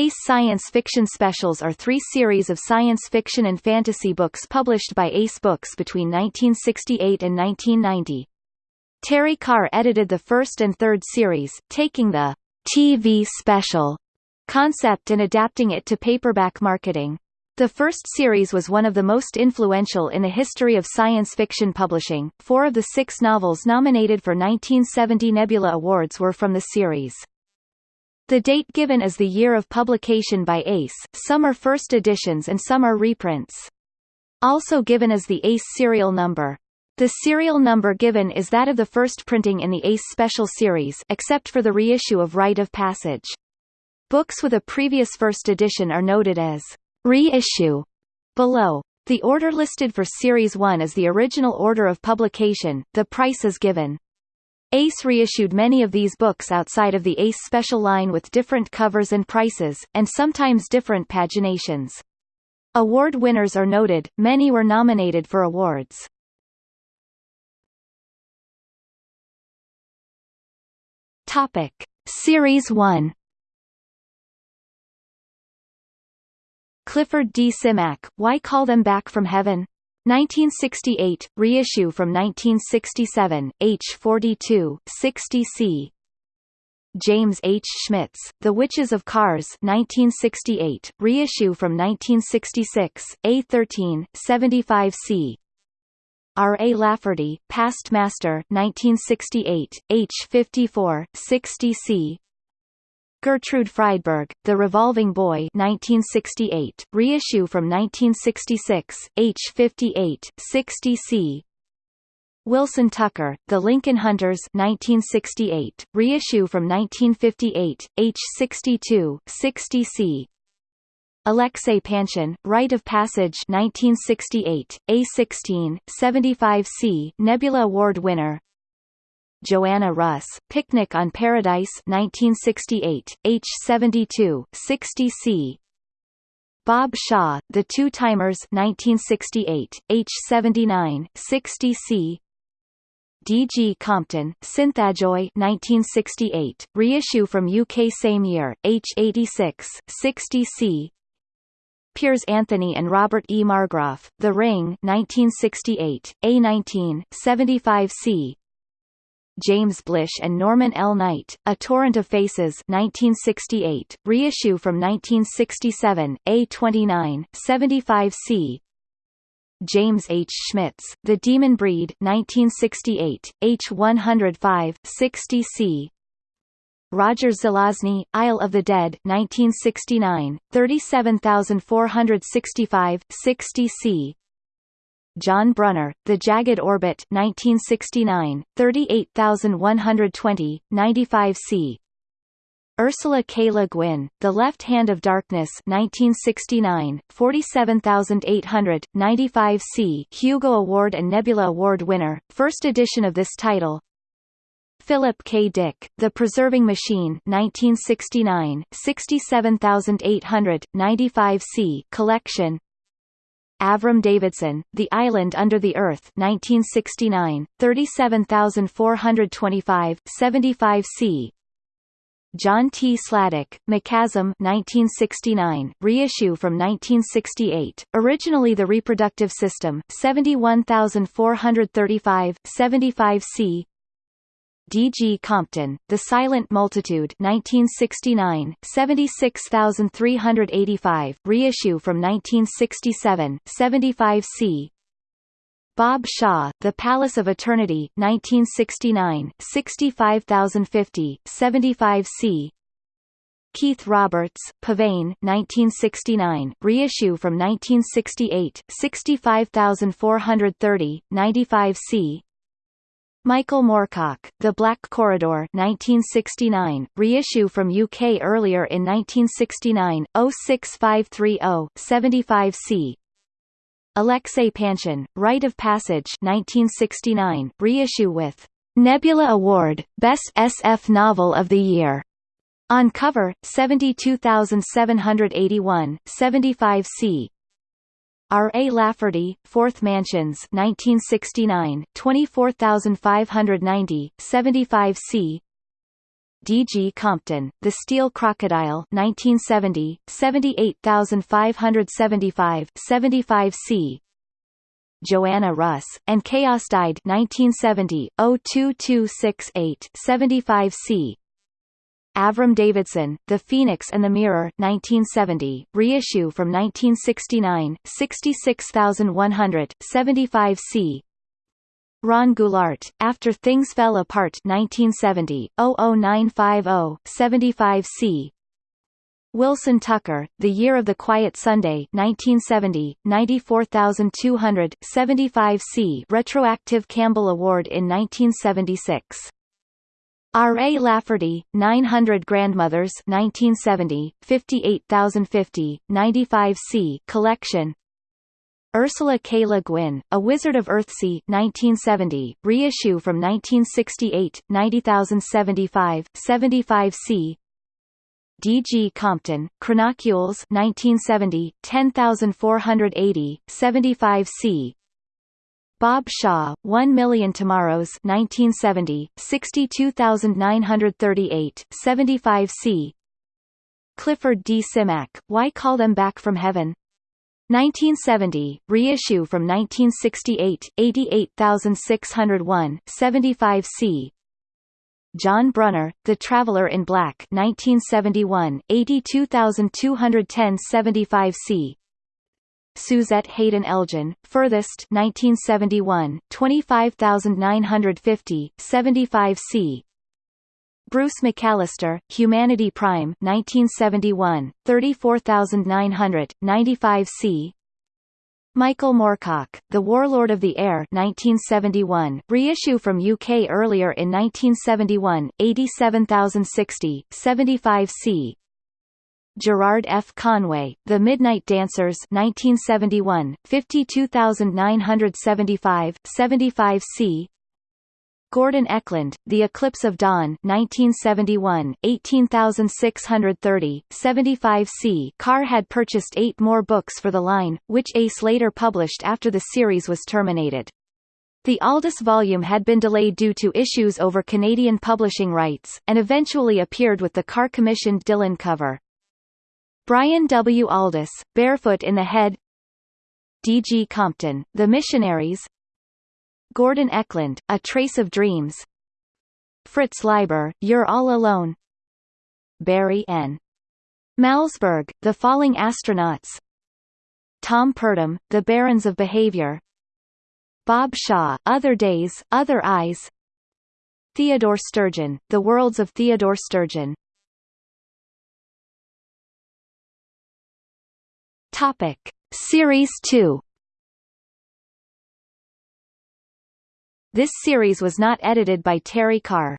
Ace Science Fiction Specials are three series of science fiction and fantasy books published by Ace Books between 1968 and 1990. Terry Carr edited the first and third series, taking the TV special concept and adapting it to paperback marketing. The first series was one of the most influential in the history of science fiction publishing. Four of the six novels nominated for 1970 Nebula Awards were from the series. The date given is the year of publication by Ace, some are first editions and some are reprints. Also given is the Ace serial number. The serial number given is that of the first printing in the Ace Special Series except for the reissue of Rite of Passage. Books with a previous first edition are noted as reissue below. The order listed for Series 1 is the original order of publication, the price is given. Ace reissued many of these books outside of the Ace Special line with different covers and prices, and sometimes different paginations. Award winners are noted, many were nominated for awards. Topic. Series 1 Clifford D. Simak, Why Call Them Back from Heaven? 1968, reissue from 1967, h 42, 60c. James H. Schmitz, The Witches of Karres 1968, reissue from 1966, A13, 75c. R. A. Lafferty, Past Master 1968, h 54, 60c. Gertrude Friedberg, The Revolving Boy 1968, reissue from 1966, h 58, 60c. Wilson Tucker, The Lincoln Hunters 1968, reissue from 1958, h 62, 60c. Alexei Panshin, Rite of Passage 1968, A16, 75c Nebula Award winner Joanna Russ, Picnic on Paradise 1968, H72, 60C Bob Shaw, The Two-Timers 1968, H79, 60C D.G. Compton, Synthajoy 1968, reissue from UK same year, H86, 60C Piers Anthony and Robert E. Margroff, The Ring 1968, A19, 75C James Blish and Norman L. Knight, A Torrent of Faces 1968, reissue from 1967, A29, 75c. James H. Schmitz, The Demon Breed 1968, H105, 60c. Roger Zelazny, Isle of the Dead 1969, 37465, 60c. John Brunner, The Jagged Orbit 1969, 38120, 95c. Ursula K. Le Guin, The Left Hand of Darkness 1969, 47800, 95c Hugo Award and Nebula Award winner, first edition of this title Philip K. Dick, The Preserving Machine 1969, 67800, 95c collection Avram Davidson, The Island Under the Earth 1969, 37425, 75c. John T. Sladek, Mechasm 1969, reissue from 1968, originally The Reproductive System 71435, 75c. D. G. Compton, The Silent Multitude 1969, 76385, reissue from 1967, 75c. Bob Shaw, The Palace of Eternity 1969, 65050, 75c. Keith Roberts, Pavane 1969, reissue from 1968, 65430, 95c. Michael Moorcock, The Black Corridor 1969, reissue from UK earlier in 1969, 06530, 75c. Alexei Panshin, Rite of Passage 1969, reissue with Nebula Award, Best SF Novel of the Year. On cover, 72781, 75c. R. A. Lafferty, Fourth Mansions 1969, 24590, 75 c. D. G. Compton, The Steel Crocodile 1970, 78575 75 c. Joanna Russ, and Chaos Died 1970, 02268 75 c. Avram Davidson, The Phoenix and the Mirror 1970, reissue from 1969, 66100, 75 c. Ron Goulart, After Things Fell Apart 1970, 00950, 75 c. Wilson Tucker, The Year of the Quiet Sunday 1970, 94200, 75 c. Retroactive Campbell Award in 1976. R. A. Lafferty, 900 Grandmothers 1970, 58050, 95 c. Collection Ursula K. Le Guin, A Wizard of Earthsea 1970, reissue from 1968, 90075, 75 c. D. G. Compton, Chronocules 1970, 10480, 75 c. Bob Shaw, 1 Million Tomorrows 1970, 62938, 75 c. Clifford D. Simak, Why Call Them Back from Heaven? 1970, reissue from 1968, 88601, 75 c. John Brunner, The Traveler in Black 1971, 82210 75 c. Suzette Haden Elgin, Furthest 1971, 25950, 75 c. Bruce McAllister, Humanity Prime 1971, 34900, 95 c. Michael Moorcock, The Warlord of the Air 1971, reissue from UK earlier in 1971, 87060, 75 c. Gerard F. Conway, The Midnight Dancers 1971, 52975, 75 c. Gordon Eklund, The Eclipse of Dawn 1971, 18630, 75 c. Carr had purchased eight more books for the line, which Ace later published after the series was terminated. The Aldiss volume had been delayed due to issues over Canadian publishing rights, and eventually appeared with the Carr-commissioned Dillon cover. Brian W. Aldiss, Barefoot in the Head D. G. Compton, The Missionaries Gordon Eklund, A Trace of Dreams Fritz Leiber, You're All Alone Barry N. Malzberg, The Falling Astronauts Tom Purdom, The Barons of Behavior Bob Shaw, Other Days, Other Eyes Theodore Sturgeon, The Worlds of Theodore Sturgeon Topic: Series 2. This series was not edited by Terry Carr.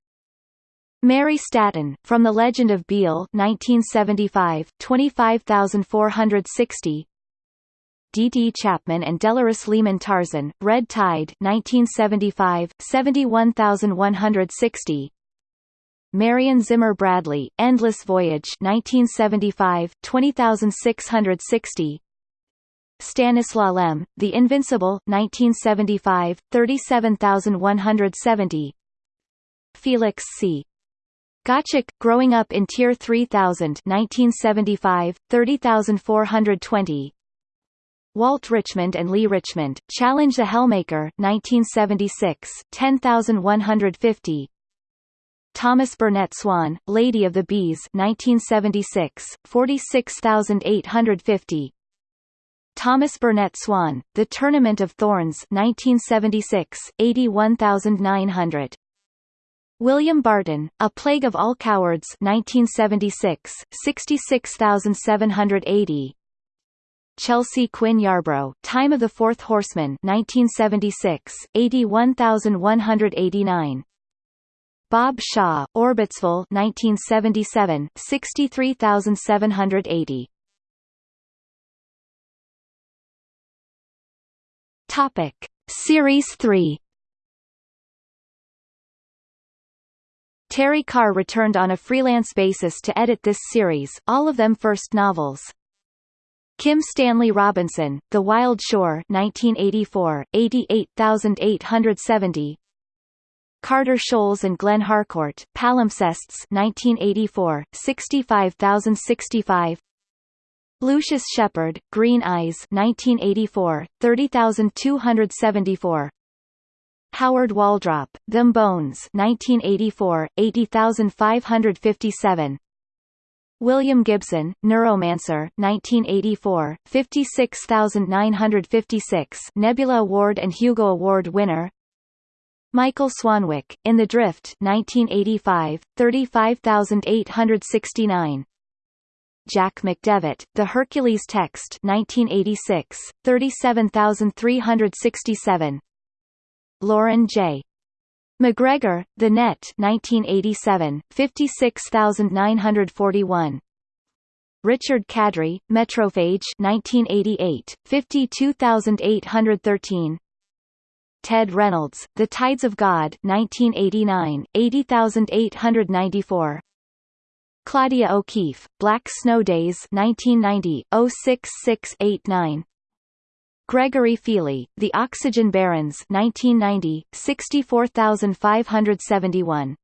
Mary Staton, From the Legend of Beale 1975, 25460 D. D. Chapman and Delores Lehman Tarzan, Red Tide 1975, 71160 Marion Zimmer Bradley, Endless Voyage 1975, 20660 Stanislaw Lem, The Invincible 1975, 37170 Felix C. Gottschalk, Growing Up in Tier 3000 1975, 30420 Walt Richmond and Lee Richmond, Challenge the Hellmaker 1976, 10150 Thomas Burnett Swann, Lady of the Bees 1976, 46850 Thomas Burnett Swann, The Tournament of Thorns 1976, 81900 William Barton, A Plague of All Cowards 1976, 66780 Chelsea Quinn Yarbrough, Time of the Fourth Horseman 1976, 81189 Bob Shaw, Orbitsville 1977, 63780. Topic: Series 3. Terry Carr returned on a freelance basis to edit this series, all of them first novels. Kim Stanley Robinson, The Wild Shore 1984, 88870 Carter Scholz and Glenn Harcourt, Palimpsests 1984, 65065 Lucius Shepard, Green Eyes 1984, 30274 Howard Waldrop, Them Bones 1984, 80557 William Gibson, Neuromancer 1984, 56956 Nebula Award and Hugo Award winner Michael Swanwick, In the Drift 1985, 35869 Jack McDevitt, The Hercules Text 1986, 37367 Loren J. MacGregor, The Net 1987, 56941 Richard Kadrey, Metrophage 1988, 52813 Ted Reynolds, The Tides of God 1989, 80894 Claudia O'Keeffe, Black Snow Days 1990, 06689 Gregory Feeley, The Oxygen Barons 1990, 64571